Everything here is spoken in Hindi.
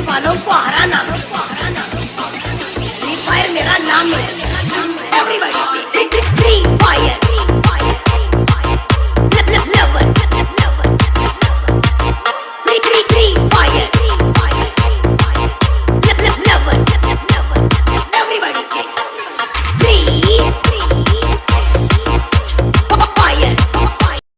वालों को हराना फ्री फायर मेरा नाम है